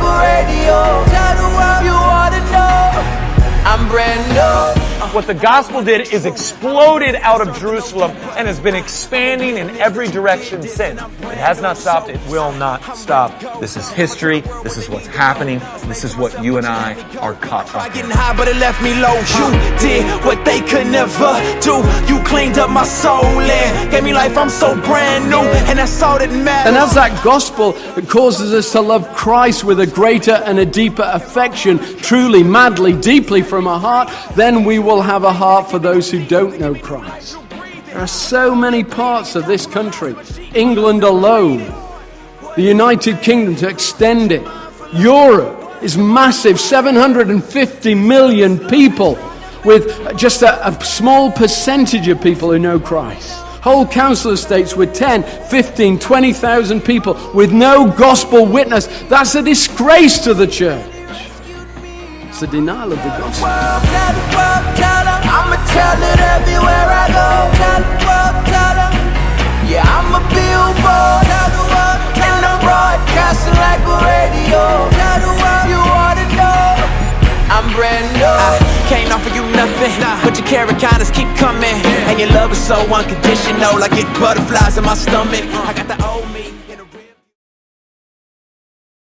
radio. Tell the world you wanna know. I'm brand new. What the gospel did is exploded out of Jerusalem and has been expanding in every direction since. It has not stopped. It will not stop. This is history. This is what's happening. This is what you and I are caught up in. Getting high, but it left me low. You did what they could never do. Cleaned up my soul and gave me life. I'm so brand new, and that's all that matters. And as that gospel causes us to love Christ with a greater and a deeper affection, truly, madly, deeply from our heart, then we will have a heart for those who don't know Christ. There are so many parts of this country, England alone, the United Kingdom to extend it, Europe is massive 750 million people, with just a, a small percentage of people who know Christ. Whole council estates with 10, 15, 20,000 people with no gospel witness. That's a disgrace to the church. It's a denial of the gospel. Yeah, I'm a billboard. And I'm broadcasting like a radio. Can't offer you nothing, but your carrot kindness keep coming. And your love is so unconditional. I get butterflies in my stomach. I got the.